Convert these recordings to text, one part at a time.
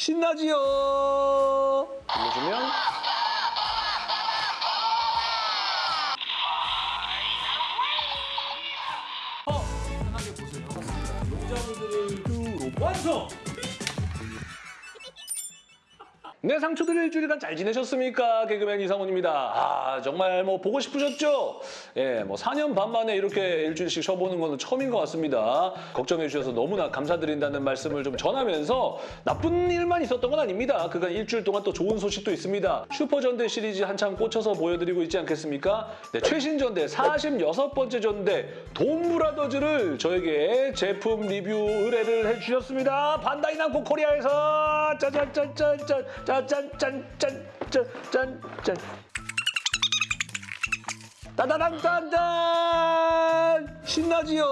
신나지요. 눌러주면 어, 편하게 보세요. 용자분들을 완성! 네, 상추들 일주일간 잘 지내셨습니까? 개그맨 이상훈입니다. 아, 정말 뭐 보고 싶으셨죠? 예, 뭐 4년 반 만에 이렇게 일주일씩 쉬어보는 거는 처음인 것 같습니다. 걱정해 주셔서 너무나 감사드린다는 말씀을 좀 전하면서 나쁜 일만 있었던 건 아닙니다. 그간 일주일 동안 또 좋은 소식도 있습니다. 슈퍼전대 시리즈 한창 꽂혀서 보여드리고 있지 않겠습니까? 네, 최신 전대 46번째 전대 돈브라더즈를 저에게 제품 리뷰 의뢰를 해주셨습니다. 반다이 남코 코리아에서 짜잔짠짠짠 짠짠짠짠짠짠짠. 따다당딴딴 신나지요?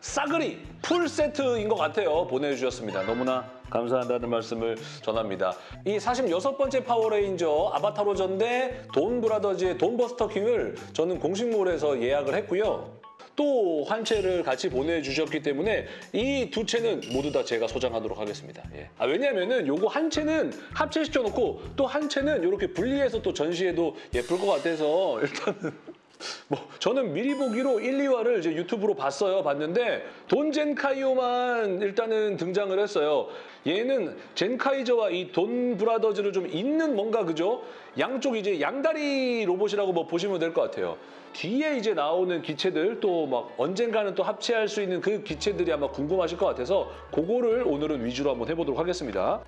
싸그리 풀 세트인 것 같아요. 보내주셨습니다. 너무나 감사한다는 말씀을 전합니다. 이 46번째 파워레인저 아바타로 전대 돈 브라더즈의 돈버스터 킹을 저는 공식몰에서 예약을 했고요 또 한 채를 같이 보내주셨기 때문에 이 두 채는 모두 다 제가 소장하도록 하겠습니다. 예. 아, 왜냐면은 요거 한 채는 합체시켜놓고 또 한 채는 이렇게 분리해서 또 전시해도 예쁠 것 같아서 일단은 뭐 저는 미리 보기로 1, 2화를 이제 유튜브로 봤어요. 봤는데 돈 젠카이오만 일단은 등장을 했어요. 얘는 젠카이저와 이 돈 브라더즈를 좀 잇는 뭔가 그죠? 양쪽 이제 양다리 로봇이라고 뭐 보시면 될 것 같아요. 뒤에 이제 나오는 기체들 또 막 언젠가는 또 합체할 수 있는 그 기체들이 아마 궁금하실 것 같아서 그거를 오늘은 위주로 한번 해보도록 하겠습니다.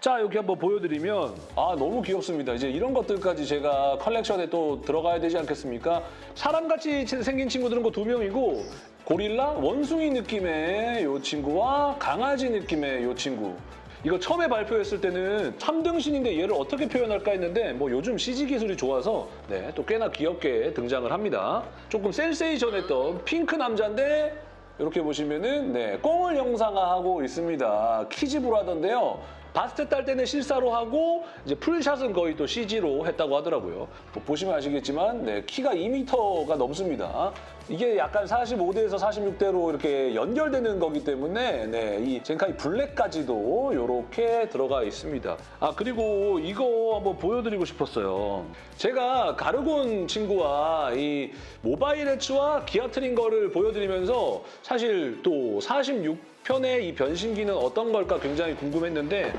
자 이렇게 한번 보여드리면 아 너무 귀엽습니다. 이제 이런 것들까지 제가 컬렉션에 또 들어가야 되지 않겠습니까? 사람같이 생긴 친구들은 그 두 명이고 고릴라 원숭이 느낌의 이 친구와 강아지 느낌의 이 친구 이거 처음에 발표했을 때는 3등신인데 얘를 어떻게 표현할까 했는데 뭐 요즘 CG 기술이 좋아서 네, 또 꽤나 귀엽게 등장을 합니다. 조금 센세이션했던 핑크 남자인데 이렇게 보시면은 네, 꽁을 영상화하고 있습니다. 키즈브로 하던데요. 바스트 딸 때는 실사로 하고 이제 풀샷은 거의 또 CG로 했다고 하더라고요. 뭐 보시면 아시겠지만 네, 키가 2m가 넘습니다. 이게 약간 45대에서 46대로 이렇게 연결되는 거기 때문에 네, 이 젠카이 블랙까지도 이렇게 들어가 있습니다. 아 그리고 이거 한번 보여드리고 싶었어요. 제가 가르곤 친구와 이 모바일 해츠와 기아 트링거를 보여드리면서 사실 또 46편의 이 변신기는 어떤 걸까 굉장히 궁금했는데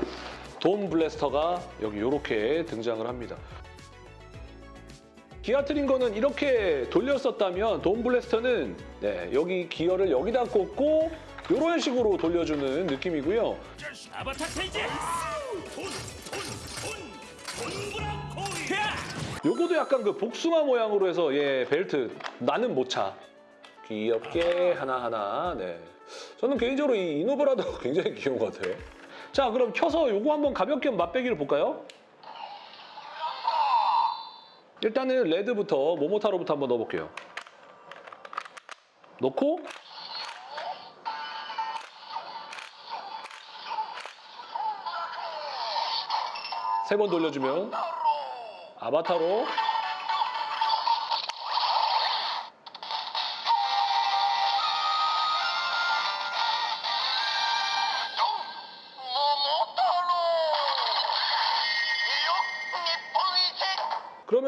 돈 블래스터가 여기 이렇게 등장을 합니다. 기아 트링거는 이렇게 돌렸었다면 돈 블래스터는 네, 여기 기어를 여기다 꽂고 이런 식으로 돌려주는 느낌이고요. 요거도 약간 그 복숭아 모양으로 해서 예 벨트 나는 못 차. 귀엽게 하나하나 네. 저는 개인적으로 이 이노브라도 굉장히 귀여운 것 같아요. 자 그럼 켜서 요거 한번 가볍게 맛배기를 볼까요? 일단은 레드부터 모모타로부터 한번 넣어볼게요. 넣고 세 번 돌려주면 아바타로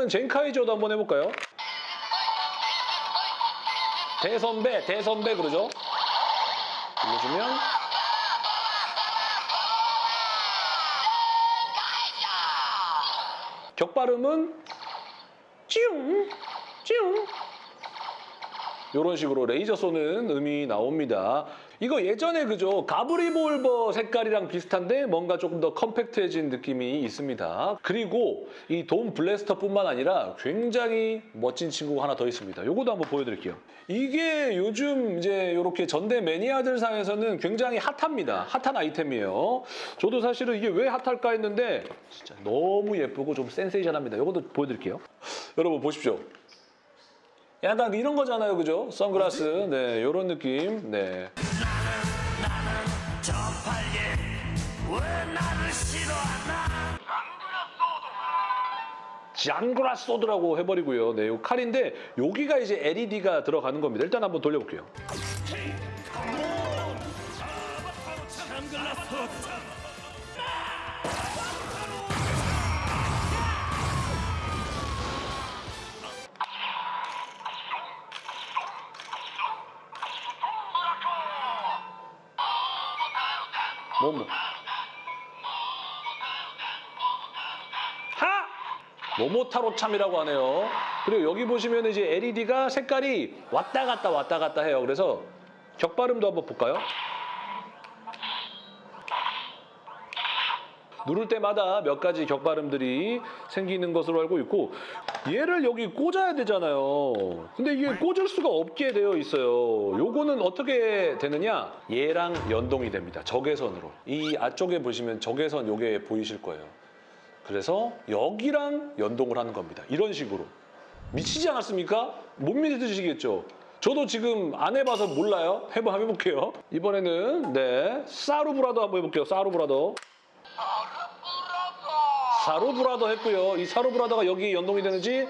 그러면 젠카이저도 한번 해볼까요? 대선배, 대선배 그러죠? 눌러주면 격발음은 찌웅, 찌웅 이런 식으로 레이저 쏘는 음이 나옵니다. 이거 예전에 그죠? 가브리볼버 색깔이랑 비슷한데 뭔가 조금 더 컴팩트해진 느낌이 있습니다. 그리고 이돈 블래스터뿐만 아니라 굉장히 멋진 친구가 하나 더 있습니다. 이것도 한번 보여드릴게요. 이게 요즘 이제 이렇게 전대 매니아들 사이에서는 굉장히 핫합니다. 핫한 아이템이에요. 저도 사실은 이게 왜 핫할까 했는데 진짜 너무 예쁘고 좀 센세이션합니다. 이것도 보여드릴게요. 여러분 보십시오. 약간 이런 거잖아요, 그죠? 선글라스, 네, 이런 느낌, 네. 장그라 소드라고 해버리고요. 네, 이 칼인데 여기가 이제 LED가 들어가는 겁니다. 일단 한번 돌려볼게요. 선글라스 뭐, 모모타로 참이라고 하네요. 그리고 여기 보시면 이제 LED가 색깔이 왔다 갔다 왔다 갔다 해요. 그래서 격발음도 한번 볼까요? 누를 때마다 몇 가지 격발음들이 생기는 것으로 알고 있고 얘를 여기 꽂아야 되잖아요. 근데 이게 꽂을 수가 없게 되어 있어요. 요거는 어떻게 되느냐? 얘랑 연동이 됩니다. 적외선으로. 이 앞쪽에 보시면 적외선 요게 보이실 거예요. 그래서 여기랑 연동을 하는 겁니다. 이런 식으로. 미치지 않았습니까? 못 믿으시겠죠? 저도 지금 안 해봐서 몰라요. 해봐, 한번 해볼게요. 이번에는 네 사루브라더 한번 해볼게요. 사루브라더. 사루브라더 했고요. 이 사루브라더가 여기 연동이 되는지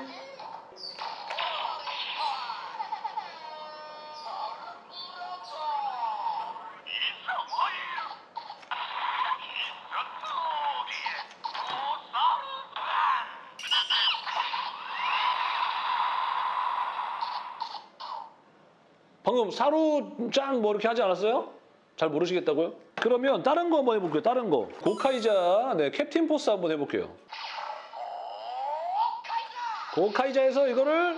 사루짱 뭐 이렇게 하지 않았어요? 잘 모르시겠다고요? 그러면 다른 거 한번 해볼게요. 다른 거. 고카이자, 네, 캡틴 포스 한번 해볼게요. 고카이자에서 이거를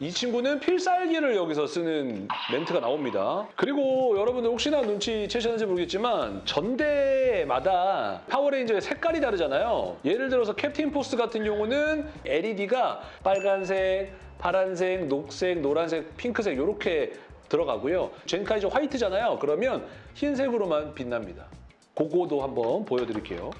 이 친구는 필살기를 여기서 쓰는 멘트가 나옵니다. 그리고 여러분들 혹시나 눈치채셨는지 모르겠지만 전대마다 파워레인저의 색깔이 다르잖아요. 예를 들어서 캡틴 포스 같은 경우는 LED가 빨간색, 파란색, 녹색, 노란색, 핑크색 이렇게 들어가고요. 젠카이저 화이트잖아요. 그러면 흰색으로만 빛납니다. 그거도 한번 보여드릴게요.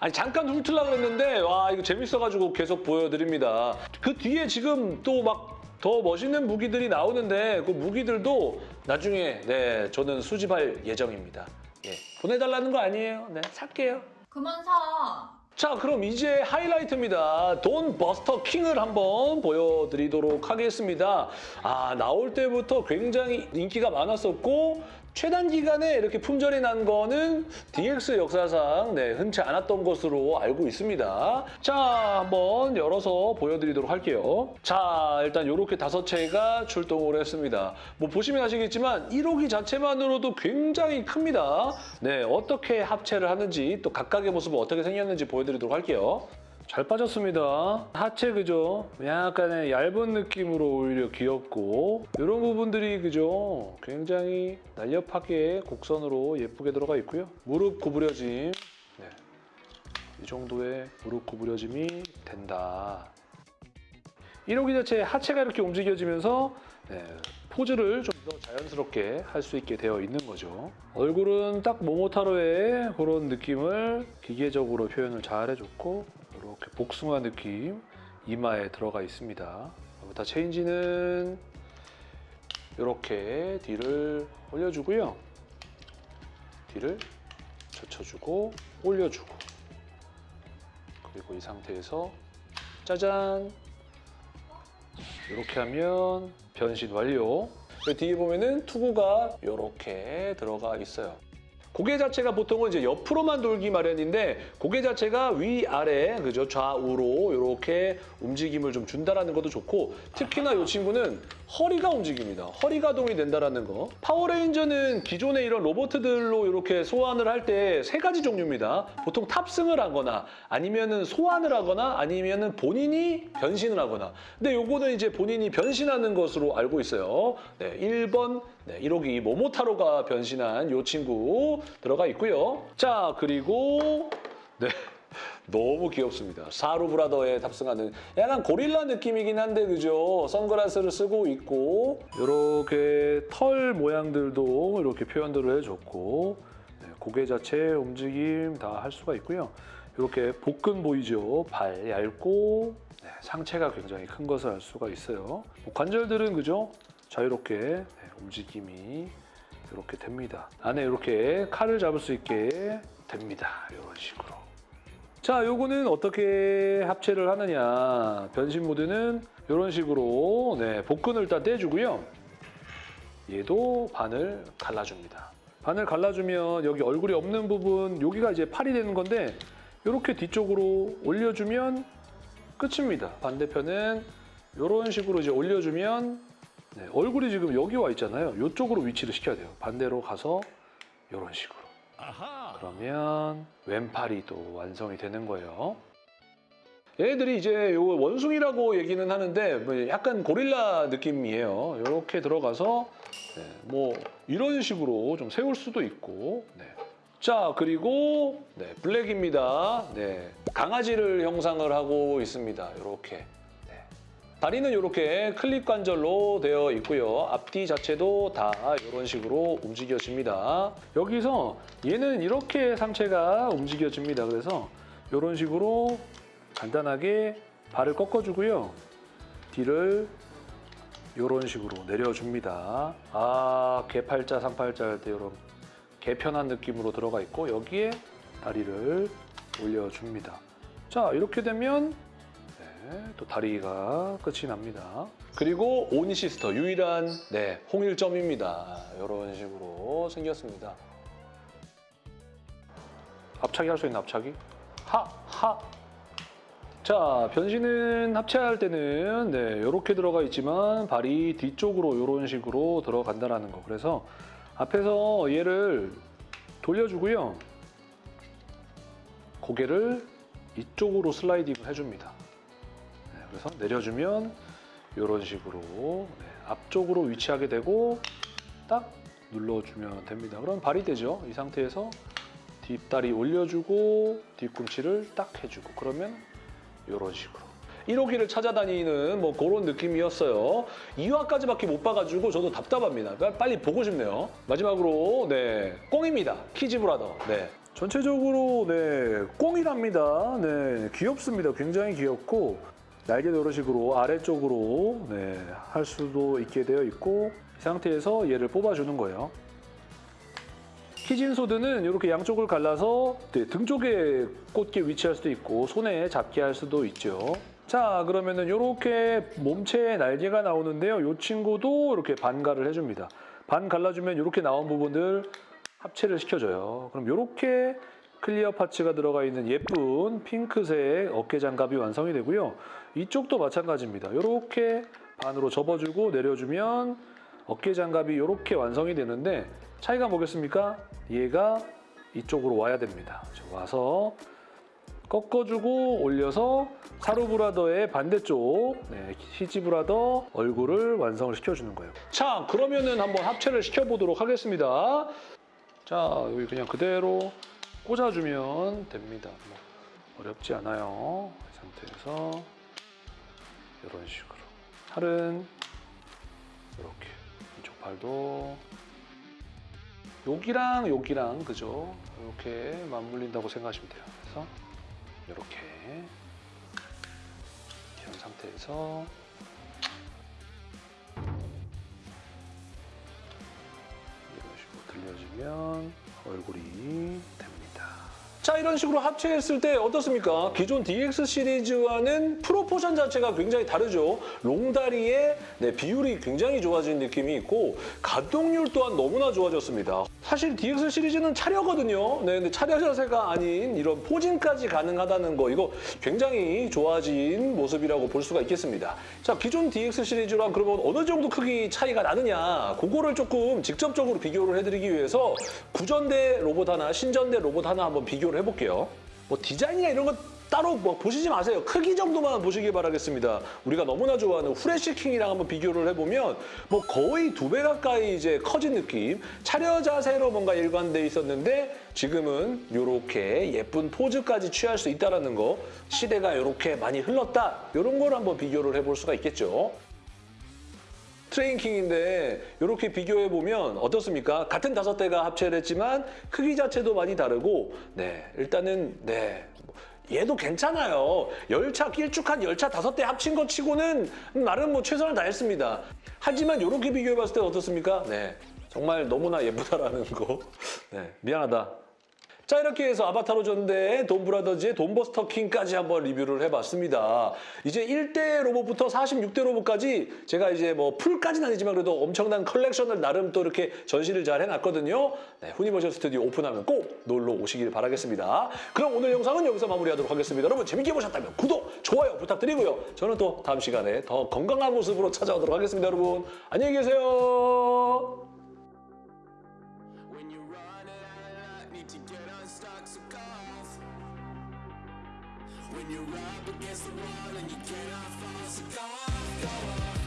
아니 잠깐 훑으려고 그랬는데 와 이거 재밌어가지고 계속 보여드립니다. 그 뒤에 지금 또막 더 멋있는 무기들이 나오는데 그 무기들도 나중에 네 저는 수집할 예정입니다. 예 보내달라는 거 아니에요. 네 살게요. 그만 사. 자 그럼 이제 하이라이트입니다. 돈 버스터 킹을 한번 보여드리도록 하겠습니다. 아 나올 때부터 굉장히 인기가 많았었고 최단 기간에 이렇게 품절이 난 거는 DX 역사상 네, 흔치 않았던 것으로 알고 있습니다. 자 한번 열어서 보여드리도록 할게요. 자 일단 이렇게 다섯 채가 출동을 했습니다. 뭐 보시면 아시겠지만 1호기 자체만으로도 굉장히 큽니다. 네 어떻게 합체를 하는지 또 각각의 모습은 어떻게 생겼는지 보여드리도록 할게요. 잘 빠졌습니다. 하체 그죠? 약간의 얇은 느낌으로 오히려 귀엽고 이런 부분들이 그죠? 굉장히 날렵하게 곡선으로 예쁘게 들어가 있고요. 무릎 구부려짐 네. 이 정도의 무릎 구부려짐이 된다. 1호기 자체 하체가 이렇게 움직여지면서 네, 포즈를 좀 더 자연스럽게 할 수 있게 되어 있는 거죠. 얼굴은 딱 모모타로의 그런 느낌을 기계적으로 표현을 잘 해줬고 이렇게 복숭아 느낌 이마에 들어가 있습니다. 부터 체인지는 이렇게 뒤를 올려주고요. 뒤를 젖혀주고 올려주고 그리고 이 상태에서 짜잔 이렇게 하면 변신 완료. 그 뒤에 보면은 투구가 이렇게 들어가 있어요. 고개 자체가 보통은 이제 옆으로만 돌기 마련인데 고개 자체가 위아래 그죠 좌우로 이렇게 움직임을 좀 준다라는 것도 좋고 특히나 이 친구는 허리가 움직입니다. 허리 가 동이 된다라는 거. 파워레인저는 기존의 이런 로봇들로 이렇게 소환을 할 때 세 가지 종류입니다. 보통 탑승을 하거나 아니면은 소환을 하거나 아니면은 본인이 변신을 하거나. 근데 요거는 이제 본인이 변신하는 것으로 알고 있어요. 네, 1번 네, 1호기 모모타로가 변신한 요 친구 들어가 있고요. 자, 그리고 네. 너무 귀엽습니다. 사루 브라더에 탑승하는 약간 고릴라 느낌이긴 한데 그죠? 선글라스를 쓰고 있고 이렇게 털 모양들도 이렇게 표현들을 해줬고 네, 고개 자체 움직임 다 할 수가 있고요. 이렇게 복근 보이죠? 발 얇고 네, 상체가 굉장히 큰 것을 알 수가 있어요. 뭐 관절들은 그죠? 자유롭게 네, 움직임이 이렇게 됩니다. 안에 이렇게 칼을 잡을 수 있게 됩니다. 이런 식으로. 자, 요거는 어떻게 합체를 하느냐. 변신 모드는 이런 식으로 네, 복근을 일단 떼주고요. 얘도 반을 갈라줍니다. 반을 갈라주면 여기 얼굴이 없는 부분, 여기가 이제 팔이 되는 건데 이렇게 뒤쪽으로 올려주면 끝입니다. 반대편은 이런 식으로 이제 올려주면 네, 얼굴이 지금 여기 와 있잖아요. 이쪽으로 위치를 시켜야 돼요. 반대로 가서 이런 식으로. 아하. 그러면 왼팔이 또 완성이 되는 거예요. 얘들이 이제 요 원숭이라고 얘기는 하는데 뭐 약간 고릴라 느낌이에요. 이렇게 들어가서 네, 뭐 이런 식으로 좀 세울 수도 있고. 네. 자 그리고 네, 블랙입니다. 네, 강아지를 형상을 하고 있습니다. 이렇게. 네. 다리는 이렇게 클립 관절로 되어 있고요. 앞뒤 자체도 다 이런 식으로 움직여집니다. 여기서 얘는 이렇게 상체가 움직여집니다. 그래서 이런 식으로 간단하게 발을 꺾어주고요. 뒤를 이런 식으로 내려줍니다. 아, 개팔자, 상팔자 할때 이런 개편한 느낌으로 들어가 있고 여기에 다리를 올려줍니다. 자, 이렇게 되면 네, 또 다리가 끝이 납니다. 그리고 오니시스터 유일한 네, 홍일점입니다. 이런 식으로 생겼습니다. 앞차기 할 수 있는 앞차기? 하! 하! 자, 변신은 합체할 때는 네, 이렇게 들어가 있지만 발이 뒤쪽으로 이런 식으로 들어간다는 거. 그래서 앞에서 얘를 돌려주고요. 고개를 이쪽으로 슬라이딩을 해줍니다. 네, 그래서 내려주면 이런 식으로 네, 앞쪽으로 위치하게 되고 딱 눌러주면 됩니다. 그럼 발이 되죠. 이 상태에서 뒷다리 올려주고 뒤꿈치를 딱 해주고 그러면 이런 식으로 1호기를 찾아다니는 뭐 그런 느낌이었어요. 2화까지밖에 못 봐가지고 저도 답답합니다. 빨리- 빨리 보고 싶네요. 마지막으로 네 꽁입니다. 키즈브라더. 네. 전체적으로 네 꽁이랍니다. 네 귀엽습니다. 굉장히 귀엽고 날개도 이런 식으로 아래쪽으로 네, 할 수도 있게 되어 있고 이 상태에서 얘를 뽑아주는 거예요. 키진 소드는 이렇게 양쪽을 갈라서 네, 등 쪽에 꽂게 위치할 수도 있고 손에 잡게 할 수도 있죠. 자 그러면은 이렇게 몸체에 날개가 나오는데요. 이 친구도 이렇게 반갈을 해줍니다. 반 갈라주면 이렇게 나온 부분들 합체를 시켜줘요. 그럼 이렇게 clear parts가 들어가 있는 예쁜 핑크색 어깨 장갑이 완성이 되고요. 이쪽도 마찬가지입니다. 이렇게 반으로 접어주고 내려주면 어깨 장갑이 이렇게 완성이 되는데 차이가 뭐겠습니까? 얘가 이쪽으로 와야 됩니다. 저 와서 꺾어주고 올려서 사루브라더의 반대쪽 네, 히지브라더 얼굴을 완성을 시켜주는 거예요. 자 그러면은 한번 합체를 시켜보도록 하겠습니다. 자 여기 그냥 그대로 꽂아주면 됩니다. 뭐 어렵지 않아요. 이 상태에서 이런 식으로 팔은 이렇게 이쪽 팔도 여기랑 여기랑 그죠? 이렇게 맞물린다고 생각하시면 돼요. 그래서 이렇게 이런 상태에서 이런 식으로 들려주면 얼굴이. 자 이런 식으로 합체했을 때 어떻습니까? 기존 DX 시리즈와는 프로포션 자체가 굉장히 다르죠. 롱다리의 네, 비율이 굉장히 좋아진 느낌이 있고 가동률 또한 너무나 좋아졌습니다. 사실 DX 시리즈는 차려거든요. 네, 근데 차려 자세가 아닌 이런 포징까지 가능하다는 거 이거 굉장히 좋아진 모습이라고 볼 수가 있겠습니다. 자 기존 DX 시리즈랑 그러면 어느 정도 크기 차이가 나느냐 그거를 조금 직접적으로 비교를 해드리기 위해서 구전대 로봇 하나, 신전대 로봇 하나 한번 비교를 해볼게요. 뭐 디자인이나 이런 거 따로 뭐 보시지 마세요. 크기 정도만 보시기 바라겠습니다. 우리가 너무나 좋아하는 후레쉬킹이랑 한번 비교를 해보면 뭐 거의 두 배 가까이 이제 커진 느낌. 차려 자세로 뭔가 일관돼 있었는데 지금은 이렇게 예쁜 포즈까지 취할 수 있다는 거. 시대가 이렇게 많이 흘렀다. 이런 걸 한번 비교를 해볼 수가 있겠죠. 트레인킹인데 이렇게 비교해 보면 어떻습니까? 같은 다섯 대가 합체를 했지만 크기 자체도 많이 다르고 네 일단은 네 얘도 괜찮아요. 열차 길쭉한 열차 다섯 대 합친 것 치고는 나름 뭐 최선을 다했습니다. 하지만 이렇게 비교해봤을 때 어떻습니까? 네, 정말 너무나 예쁘다라는 거. 네, 미안하다. 자 이렇게 해서 아바타로 전대 돈브라더즈의 돈버스터 킹까지 한번 리뷰를 해봤습니다. 이제 1대 로봇부터 46대 로봇까지 제가 이제 뭐 full까지는 아니지만 그래도 엄청난 컬렉션을 나름 또 이렇게 전시를 잘 해놨거든요. 네, 후니버셜 스튜디오 오픈하면 꼭 놀러 오시길 바라겠습니다. 그럼 오늘 영상은 여기서 마무리하도록 하겠습니다. 여러분 재밌게 보셨다면 구독, 좋아요 부탁드리고요. 저는 또 다음 시간에 더 건강한 모습으로 찾아오도록 하겠습니다. 여러분 안녕히 계세요. You're up against the wall and you cannot fall, so go on, go off.